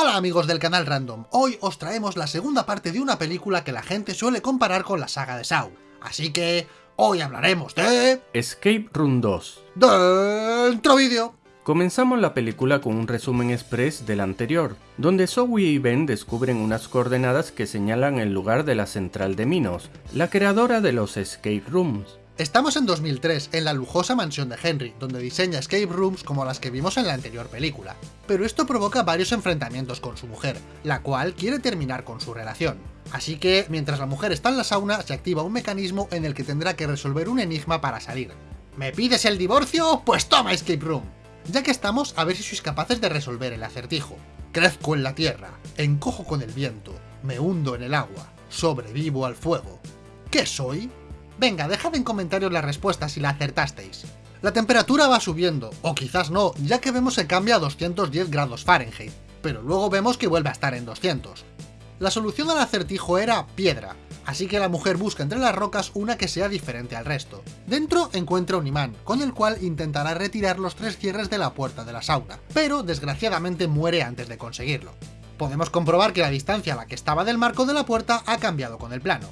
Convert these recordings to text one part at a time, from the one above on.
Hola amigos del canal Random, hoy os traemos la segunda parte de una película que la gente suele comparar con la saga de Saw. Así que hoy hablaremos de... Escape Room 2. Dentro vídeo. Comenzamos la película con un resumen express del anterior, donde Zoe y Ben descubren unas coordenadas que señalan el lugar de la central de Minos, la creadora de los escape rooms. Estamos en 2003, en la lujosa mansión de Henry, donde diseña escape rooms como las que vimos en la anterior película. Pero esto provoca varios enfrentamientos con su mujer, la cual quiere terminar con su relación. Así que, mientras la mujer está en la sauna, se activa un mecanismo en el que tendrá que resolver un enigma para salir. ¿Me pides el divorcio? Pues toma escape room. Ya que estamos, a ver si sois capaces de resolver el acertijo. Crezco en la tierra, encojo con el viento, me hundo en el agua, sobrevivo al fuego. ¿Qué soy? Venga, dejad en comentarios las respuestas si la acertasteis. La temperatura va subiendo, o quizás no, ya que vemos que cambia a 210 grados Fahrenheit, pero luego vemos que vuelve a estar en 200. La solución al acertijo era piedra, así que la mujer busca entre las rocas una que sea diferente al resto. Dentro encuentra un imán, con el cual intentará retirar los tres cierres de la puerta de la sauna, pero desgraciadamente muere antes de conseguirlo. Podemos comprobar que la distancia a la que estaba del marco de la puerta ha cambiado con el plano.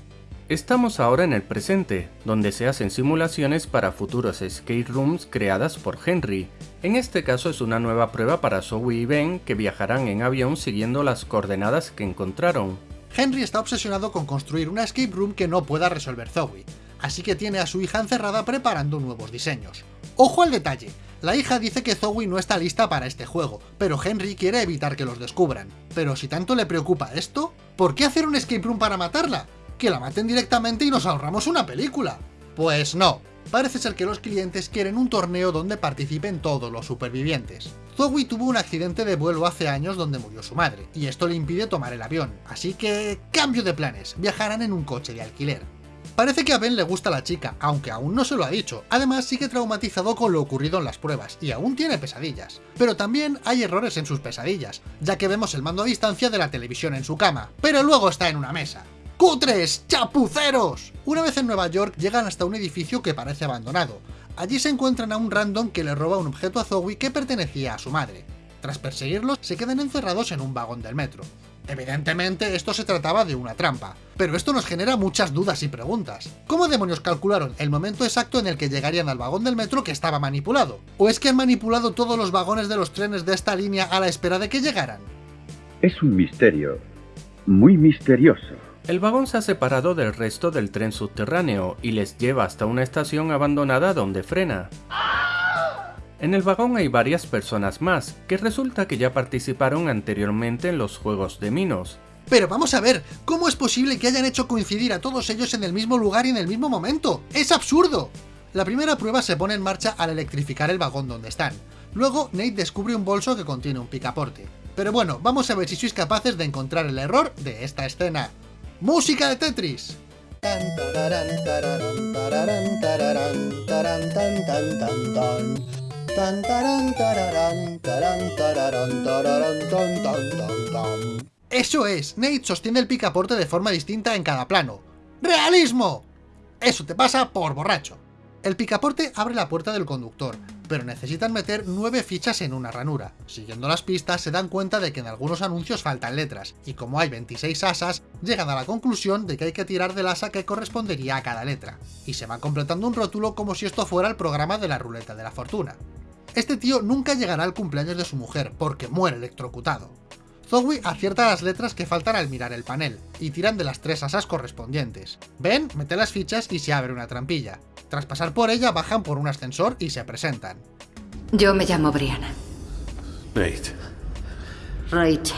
Estamos ahora en el presente, donde se hacen simulaciones para futuros escape rooms creadas por Henry. En este caso es una nueva prueba para Zoe y Ben que viajarán en avión siguiendo las coordenadas que encontraron. Henry está obsesionado con construir una escape room que no pueda resolver Zoe, así que tiene a su hija encerrada preparando nuevos diseños. ¡Ojo al detalle! La hija dice que Zoe no está lista para este juego, pero Henry quiere evitar que los descubran. Pero si tanto le preocupa esto, ¿por qué hacer un escape room para matarla? Que la maten directamente y nos ahorramos una película. Pues no, parece ser que los clientes quieren un torneo donde participen todos los supervivientes. Zoe tuvo un accidente de vuelo hace años donde murió su madre, y esto le impide tomar el avión, así que... cambio de planes, viajarán en un coche de alquiler. Parece que a Ben le gusta la chica, aunque aún no se lo ha dicho. Además, sigue traumatizado con lo ocurrido en las pruebas, y aún tiene pesadillas. Pero también hay errores en sus pesadillas, ya que vemos el mando a distancia de la televisión en su cama, pero luego está en una mesa. ¡Cutres! ¡Chapuceros! Una vez en Nueva York llegan hasta un edificio que parece abandonado. Allí se encuentran a un random que le roba un objeto a Zoe que pertenecía a su madre. Tras perseguirlos, se quedan encerrados en un vagón del metro. Evidentemente esto se trataba de una trampa, pero esto nos genera muchas dudas y preguntas. ¿Cómo demonios calcularon el momento exacto en el que llegarían al vagón del metro que estaba manipulado? ¿O es que han manipulado todos los vagones de los trenes de esta línea a la espera de que llegaran? Es un misterio, muy misterioso. El vagón se ha separado del resto del tren subterráneo y les lleva hasta una estación abandonada donde frena. En el vagón hay varias personas más, que resulta que ya participaron anteriormente en los juegos de Minos. Pero vamos a ver, ¿cómo es posible que hayan hecho coincidir a todos ellos en el mismo lugar y en el mismo momento? ¡Es absurdo! La primera prueba se pone en marcha al electrificar el vagón donde están. Luego, Nate descubre un bolso que contiene un picaporte. Pero bueno, vamos a ver si sois capaces de encontrar el error de esta escena. ¡Música de Tetris! Eso es, Nate sostiene el picaporte de forma distinta en cada plano. ¡Realismo! Eso te pasa por borracho. El picaporte abre la puerta del conductor, pero necesitan meter 9 fichas en una ranura. Siguiendo las pistas se dan cuenta de que en algunos anuncios faltan letras, y como hay 26 asas, llegan a la conclusión de que hay que tirar del asa que correspondería a cada letra, y se va completando un rótulo como si esto fuera el programa de la ruleta de la fortuna. Este tío nunca llegará al cumpleaños de su mujer, porque muere electrocutado. Zoe acierta las letras que faltan al mirar el panel, y tiran de las tres asas correspondientes. Ben mete las fichas y se abre una trampilla. Tras pasar por ella, bajan por un ascensor y se presentan. Yo me llamo Brianna. Nate. Rachel.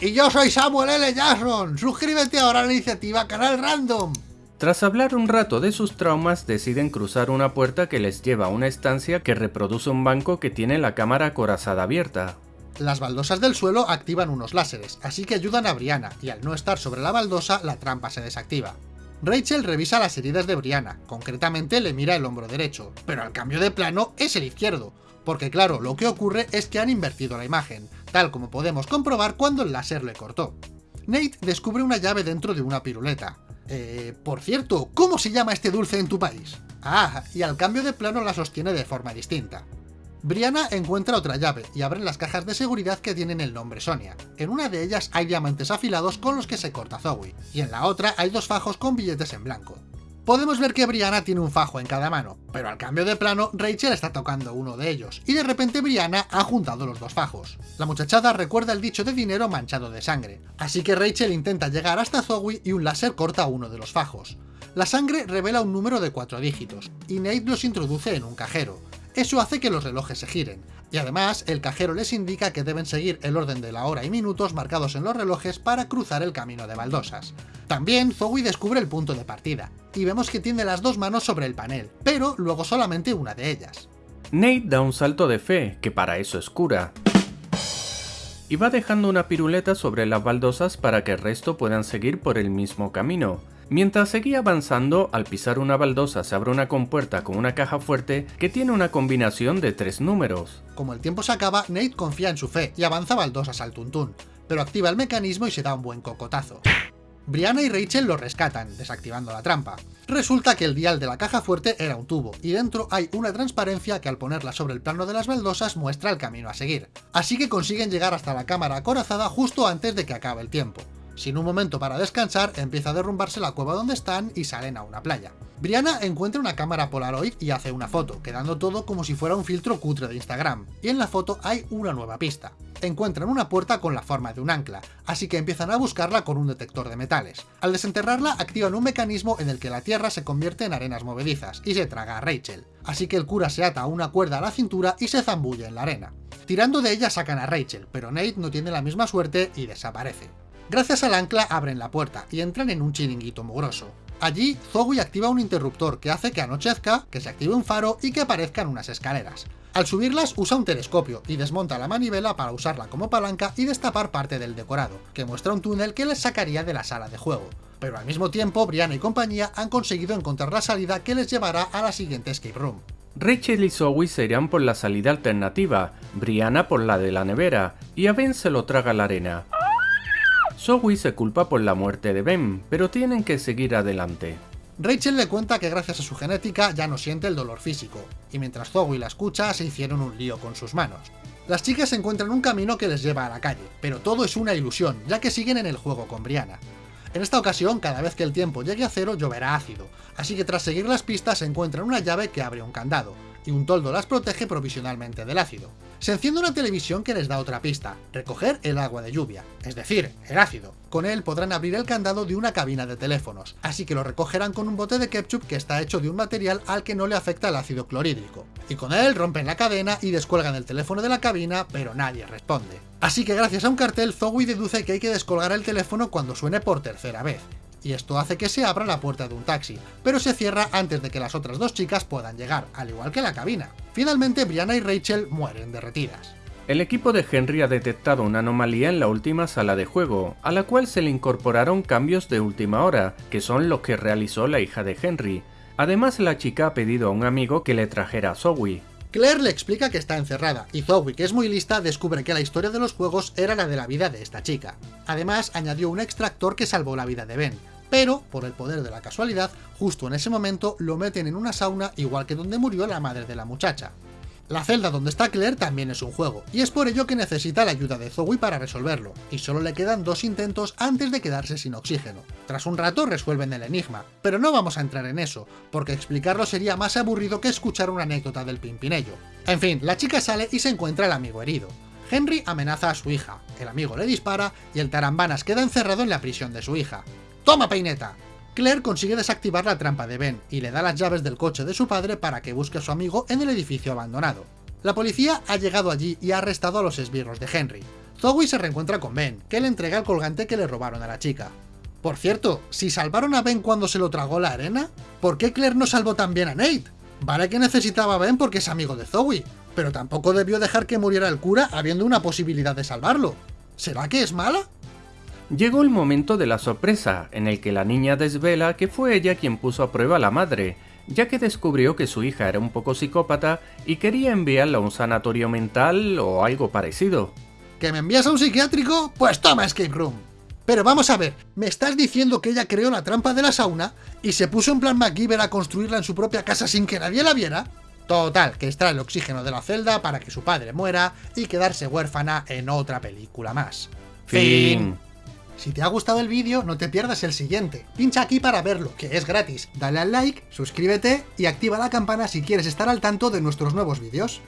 Y yo soy Samuel L. Jackson. Suscríbete ahora a la iniciativa Canal Random. Tras hablar un rato de sus traumas, deciden cruzar una puerta que les lleva a una estancia que reproduce un banco que tiene la cámara acorazada abierta. Las baldosas del suelo activan unos láseres, así que ayudan a Brianna, y al no estar sobre la baldosa, la trampa se desactiva. Rachel revisa las heridas de Brianna, concretamente le mira el hombro derecho, pero al cambio de plano es el izquierdo, porque claro, lo que ocurre es que han invertido la imagen, tal como podemos comprobar cuando el láser le cortó. Nate descubre una llave dentro de una piruleta. Eh, por cierto, ¿cómo se llama este dulce en tu país? Ah, y al cambio de plano la sostiene de forma distinta. Brianna encuentra otra llave y abren las cajas de seguridad que tienen el nombre Sonia. En una de ellas hay diamantes afilados con los que se corta Zoe, y en la otra hay dos fajos con billetes en blanco. Podemos ver que Brianna tiene un fajo en cada mano, pero al cambio de plano, Rachel está tocando uno de ellos, y de repente Brianna ha juntado los dos fajos. La muchachada recuerda el dicho de dinero manchado de sangre, así que Rachel intenta llegar hasta Zoe y un láser corta uno de los fajos. La sangre revela un número de cuatro dígitos, y Nate los introduce en un cajero. Eso hace que los relojes se giren, y además el cajero les indica que deben seguir el orden de la hora y minutos marcados en los relojes para cruzar el camino de baldosas. También Zoe descubre el punto de partida, y vemos que tiene las dos manos sobre el panel, pero luego solamente una de ellas. Nate da un salto de fe, que para eso es cura, y va dejando una piruleta sobre las baldosas para que el resto puedan seguir por el mismo camino. Mientras seguía avanzando, al pisar una baldosa se abre una compuerta con una caja fuerte que tiene una combinación de tres números. Como el tiempo se acaba, Nate confía en su fe y avanza baldosas al tuntún, pero activa el mecanismo y se da un buen cocotazo. Brianna y Rachel lo rescatan, desactivando la trampa. Resulta que el dial de la caja fuerte era un tubo, y dentro hay una transparencia que al ponerla sobre el plano de las baldosas muestra el camino a seguir. Así que consiguen llegar hasta la cámara acorazada justo antes de que acabe el tiempo. Sin un momento para descansar, empieza a derrumbarse la cueva donde están y salen a una playa. Brianna encuentra una cámara Polaroid y hace una foto, quedando todo como si fuera un filtro cutre de Instagram, y en la foto hay una nueva pista. Encuentran una puerta con la forma de un ancla, así que empiezan a buscarla con un detector de metales. Al desenterrarla, activan un mecanismo en el que la tierra se convierte en arenas movedizas, y se traga a Rachel. Así que el cura se ata una cuerda a la cintura y se zambulle en la arena. Tirando de ella sacan a Rachel, pero Nate no tiene la misma suerte y desaparece. Gracias al ancla abren la puerta y entran en un chiringuito mugroso. Allí, Zoe activa un interruptor que hace que anochezca, que se active un faro y que aparezcan unas escaleras. Al subirlas usa un telescopio y desmonta la manivela para usarla como palanca y destapar parte del decorado, que muestra un túnel que les sacaría de la sala de juego. Pero al mismo tiempo, Brianna y compañía han conseguido encontrar la salida que les llevará a la siguiente escape room. Rachel y Zoe se irán por la salida alternativa, Brianna por la de la nevera, y a Ben se lo traga la arena. Zoe se culpa por la muerte de Ben, pero tienen que seguir adelante. Rachel le cuenta que gracias a su genética ya no siente el dolor físico, y mientras Zoe la escucha se hicieron un lío con sus manos. Las chicas encuentran un camino que les lleva a la calle, pero todo es una ilusión, ya que siguen en el juego con Brianna. En esta ocasión, cada vez que el tiempo llegue a cero, lloverá ácido, así que tras seguir las pistas encuentran una llave que abre un candado, y un toldo las protege provisionalmente del ácido. Se enciende una televisión que les da otra pista, recoger el agua de lluvia, es decir, el ácido. Con él podrán abrir el candado de una cabina de teléfonos, así que lo recogerán con un bote de ketchup que está hecho de un material al que no le afecta el ácido clorhídrico. Y con él rompen la cadena y descuelgan el teléfono de la cabina, pero nadie responde. Así que gracias a un cartel, Zoe deduce que hay que descolgar el teléfono cuando suene por tercera vez, y esto hace que se abra la puerta de un taxi, pero se cierra antes de que las otras dos chicas puedan llegar, al igual que la cabina. Finalmente, Brianna y Rachel mueren derretidas. El equipo de Henry ha detectado una anomalía en la última sala de juego, a la cual se le incorporaron cambios de última hora, que son los que realizó la hija de Henry. Además, la chica ha pedido a un amigo que le trajera a Zoe. Claire le explica que está encerrada, y Zoe, que es muy lista, descubre que la historia de los juegos era la de la vida de esta chica. Además, añadió un extractor que salvó la vida de Ben, pero, por el poder de la casualidad, justo en ese momento lo meten en una sauna igual que donde murió la madre de la muchacha. La celda donde está Claire también es un juego, y es por ello que necesita la ayuda de Zoe para resolverlo, y solo le quedan dos intentos antes de quedarse sin oxígeno. Tras un rato resuelven el enigma, pero no vamos a entrar en eso, porque explicarlo sería más aburrido que escuchar una anécdota del Pimpinello. En fin, la chica sale y se encuentra el amigo herido. Henry amenaza a su hija, el amigo le dispara y el tarambanas queda encerrado en la prisión de su hija. ¡Toma, peineta! Claire consigue desactivar la trampa de Ben y le da las llaves del coche de su padre para que busque a su amigo en el edificio abandonado. La policía ha llegado allí y ha arrestado a los esbirros de Henry. Zoe se reencuentra con Ben, que le entrega el colgante que le robaron a la chica. Por cierto, si salvaron a Ben cuando se lo tragó la arena, ¿por qué Claire no salvó también a Nate? Vale que necesitaba a Ben porque es amigo de Zoe, pero tampoco debió dejar que muriera el cura habiendo una posibilidad de salvarlo. ¿Será que es mala? Llegó el momento de la sorpresa, en el que la niña desvela que fue ella quien puso a prueba a la madre, ya que descubrió que su hija era un poco psicópata y quería enviarla a un sanatorio mental o algo parecido. ¿Que me envías a un psiquiátrico? Pues toma Escape Room. Pero vamos a ver, ¿me estás diciendo que ella creó la trampa de la sauna y se puso en plan MacGyver a construirla en su propia casa sin que nadie la viera? Total, que extrae el oxígeno de la celda para que su padre muera y quedarse huérfana en otra película más. Fin. Si te ha gustado el vídeo, no te pierdas el siguiente. Pincha aquí para verlo, que es gratis. Dale al like, suscríbete y activa la campana si quieres estar al tanto de nuestros nuevos vídeos.